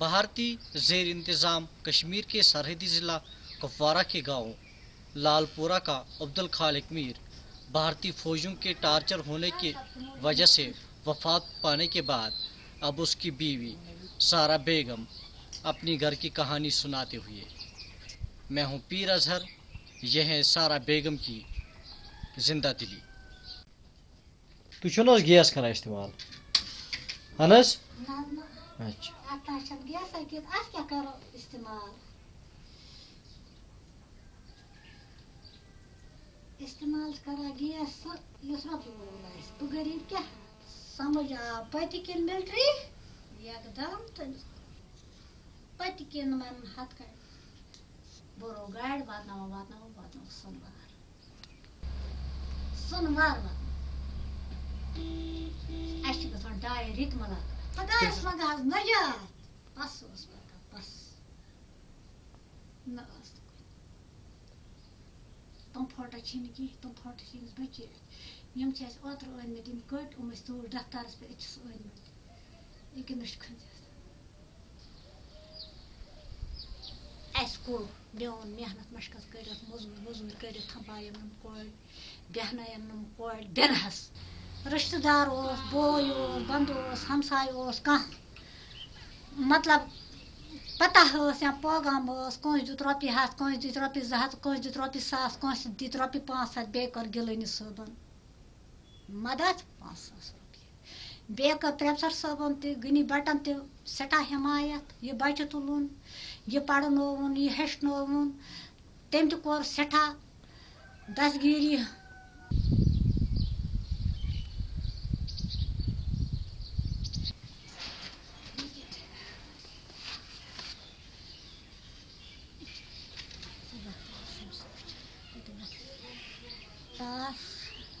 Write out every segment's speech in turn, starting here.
بھارتی زیر انتظام کشمیر کے سرحدی ضلع کپوارہ کے گاؤں لال پورہ کا عبد الخالق میر بھارتی فوجوں کے ٹارچر ہونے کی وجہ سے وفات پانے کے بعد اب اس کی بیوی سارا بیگم اپنی گھر کی کہانی سناتے ہوئے۔ میں ہوں پیر اظہر، یہ ہے سارا بیگم کی زندہ دلی۔ تو چھو گیس کران استعمال۔ اہن حظ نہ نہ اچھا اتنا چھن گیس کت ات کیا استعمال استعمال کران گیس سہ یس رۄپیہِ آسہِ بہٕ غریٖب کیٛاہ سمجھ آو پٔتہِ کِنۍ مِلٹری یکدم تہٕ پٔتہِ کِنۍ وَنہٕ ہتھ کَڑِ بوٚرو گاڑِ واتناوان واتناوان واتناوان سۄنوار سۄنوار اَسہِ چھِ گژھان بس اوس پَکان بس نہ ٲس نہٕ کُنہِ تِم فوٹو چھِ نہٕ کینٛہہ تِم فوٹو چھِ أمِس بٔچیٖتھ یِم چھِ اَسہِ اوترٕ أنۍمٕتۍ یِم کٔٹۍ یِم ٲسۍ توٗرۍ دفترس پٮ۪ٹھ أکِس أنۍمٕتۍ أکہِ نٔش کھٔنٛزِتھ اَسہِ کوٚر میون محنت مشقت کٔرِتھ موٚزوٗرۍ ووٚزوٗرۍ کٔرِتھ تھَپایَم یِم کورِ بیٚہنٲیَم یِم کورِ رِشتہٕ دار اوس بوے اوس بنٛدٕ اوس ہمساے اوس کانٛہہ مطلب پتہ ٲس یا پٲغام ٲس کٲنٛسہِ دیُت رۄپیہِ ہَتھ کٲنٛسہِ دِتۍ رۄپیہِ زٕ ہَتھ کٲنٛسہِ دیُت رۄپیہِ ساس کٲنٛسہِ دِتۍ رۄپیہِ پانٛژھ ہَتھ بیٚیہِ کٔر گِلٲنی صٲبَن۔ مدد؟ پانٛژھ ساس رۄپیہِ۔ بیٚیہِ کٔر پرٛٮ۪فسَر صٲبَن تہِ غنی بَٹَن تہِ سٮ۪ٹھاہ حمایت۔ یہِ بَچہِ تُلُن یہِ پَرنووُن، یہِ ہیٚچھنووُن۔ تٔمۍ تہِ کوٚر سٮ۪ٹھاہ دسگیٖری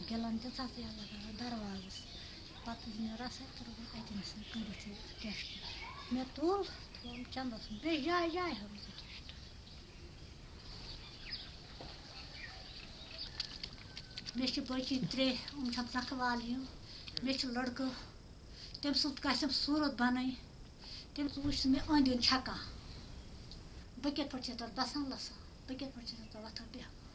گِلَن تہِ ژَژیا لگاوان دروازَس پَتہٕ ییٚلہِ مےٚ رَسَے ترٛووُم اَتٮ۪نَس کٔرِتھ یہِ ٹٮ۪سٹ مےٚ تُل تھوٚوُم چَندَس بیٚیہِ جایہِ جایہِ ہٲومٕژ یہِ ٹٮ۪سٹ مےٚ چھِ بٔچی ترٛےٚ یِم چھَم ژَکھٕ والنہِ مےٚ چھِ لٔڑکہٕ تٔمۍ سُنٛد گژھٮ۪م صوٗرت بَنٕنۍ تٔمۍ سُنٛد وٕچھ سُہ مےٚ أنٛدۍ أنٛدۍ چھَکان بہٕ کِتھ پٲٹھۍ چھَس تَتھ بَسان لَسان بہٕ کِتھ پٲٹھۍ چھَس تَتھ وۄتھان بیٚہوان